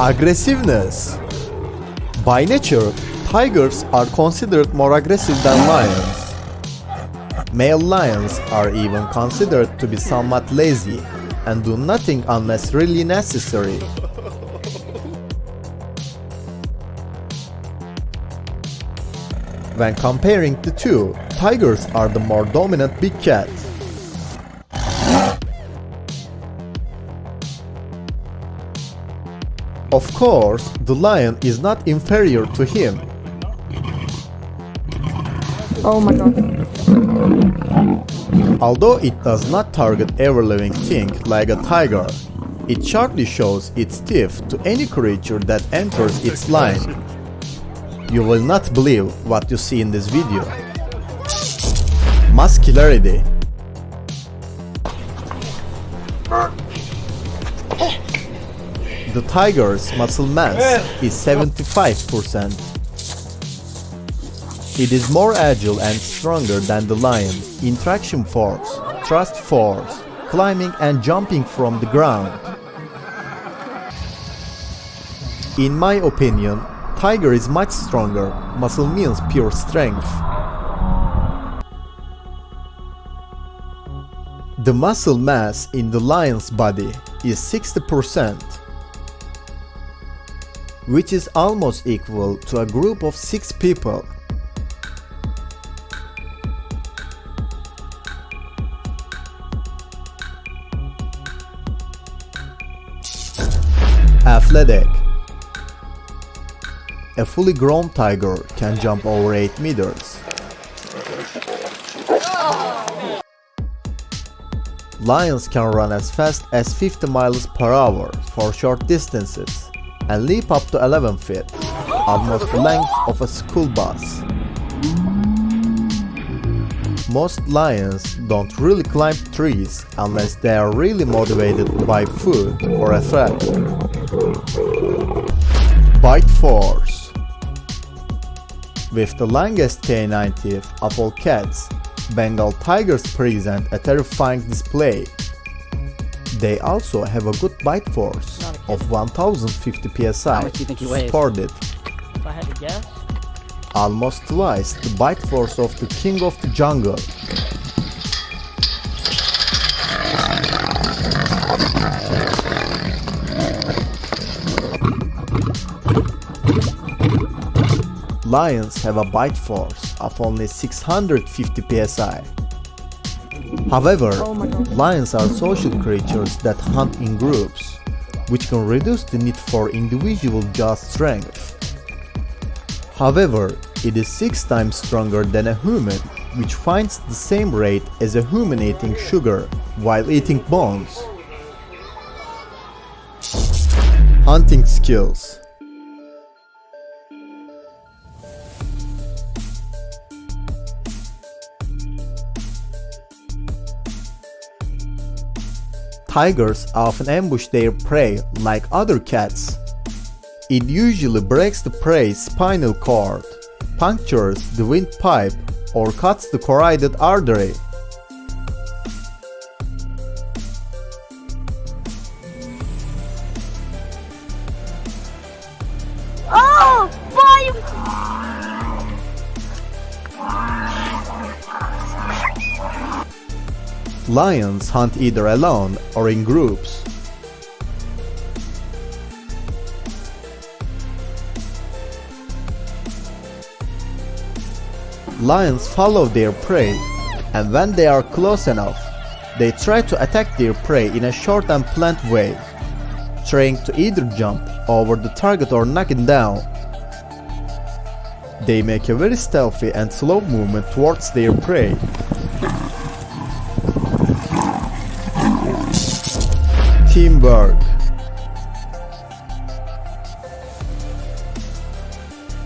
Aggressiveness By nature, tigers are considered more aggressive than lions. Male lions are even considered to be somewhat lazy and do nothing unless really necessary. When comparing the two, tigers are the more dominant big cat. Of course, the lion is not inferior to him. Oh my god. Although it does not target every living thing like a tiger, it sharply shows its teeth to any creature that enters its line. You will not believe what you see in this video. Muscularity The tiger's muscle mass is 75%. It is more agile and stronger than the lion in traction force, thrust force, climbing and jumping from the ground. In my opinion, tiger is much stronger, muscle means pure strength. The muscle mass in the lion's body is 60%, which is almost equal to a group of 6 people. Athletic A fully grown tiger can jump over 8 meters. Lions can run as fast as 50 miles per hour for short distances and leap up to 11 feet, almost the length of a school bus. Most lions don't really climb trees unless they are really motivated by food or a threat. Bite force With the longest canine teeth of all cats, Bengal tigers present a terrifying display. They also have a good bite force of 1050 psi much do you think he weighs? supported, If I had to guess, almost twice the bite force of the king of the jungle. Lions have a bite force of only 650 psi. However, Oh lions are social creatures that hunt in groups, which can reduce the need for individual jaw strength. However, it is 6 times stronger than a human, which finds the same rate as a human eating sugar while eating bones. Hunting skills Tigers often ambush their prey like other cats. It usually breaks the prey's spinal cord, punctures the windpipe, or cuts the carotid artery. Lions hunt either alone or in groups. Lions follow their prey, and when they are close enough, they try to attack their prey in a short and plant way, trying to either jump over the target or knock it down. They make a very stealthy and slow movement towards their prey, Teamwork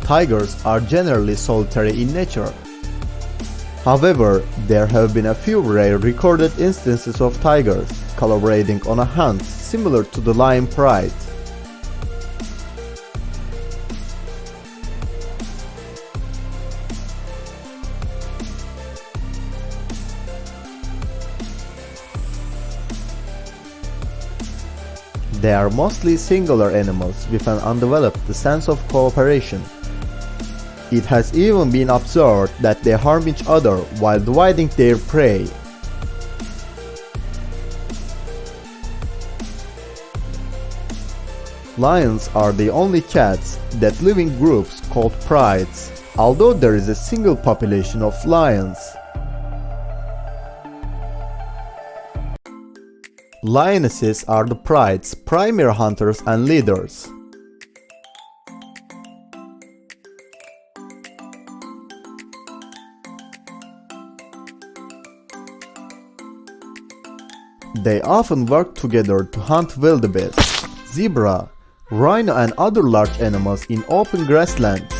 Tigers are generally solitary in nature. However, there have been a few rare recorded instances of tigers collaborating on a hunt similar to the lion pride. They are mostly singular animals with an undeveloped sense of cooperation. It has even been observed that they harm each other while dividing their prey. Lions are the only cats that live in groups called prides, although there is a single population of lions. Lionesses are the pride's primary hunters and leaders. They often work together to hunt wildebeest, zebra, rhino and other large animals in open grasslands.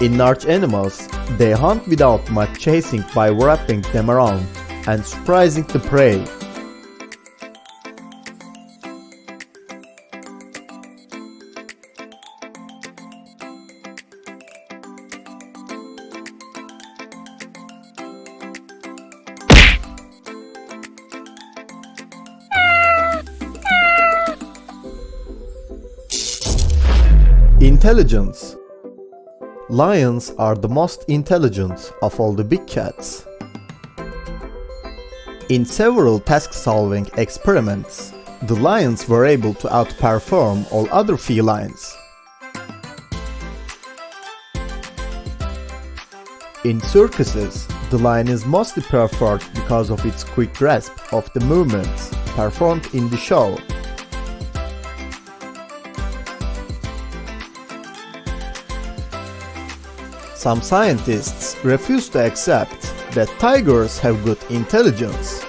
In large animals, they hunt without much chasing by wrapping them around and surprising the prey. Intelligence Lions are the most intelligent of all the big cats. In several task-solving experiments, the lions were able to outperform all other felines. In circuses, the lion is mostly preferred because of its quick grasp of the movements performed in the show Some scientists refuse to accept that tigers have good intelligence,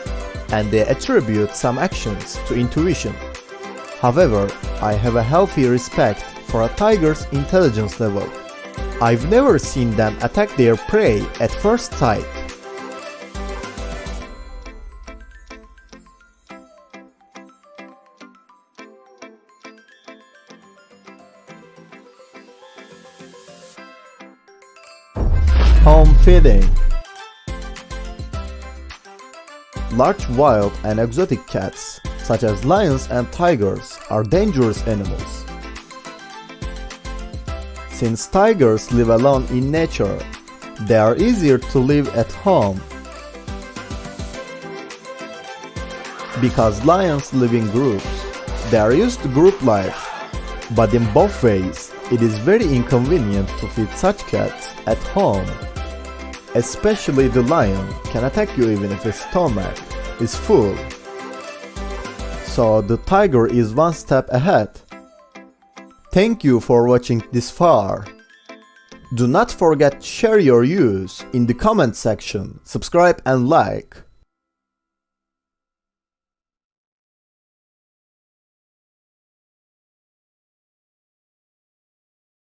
and they attribute some actions to intuition. However, I have a healthy respect for a tiger's intelligence level. I've never seen them attack their prey at first sight. Home feeding Large wild and exotic cats, such as lions and tigers, are dangerous animals. Since tigers live alone in nature, they are easier to live at home. Because lions live in groups, they are used to group life. But in both ways, it is very inconvenient to feed such cats at home. Especially the lion can attack you even if its stomach is full. So the tiger is one step ahead. Thank you for watching this far. Do not forget to share your views in the comment section, subscribe and like.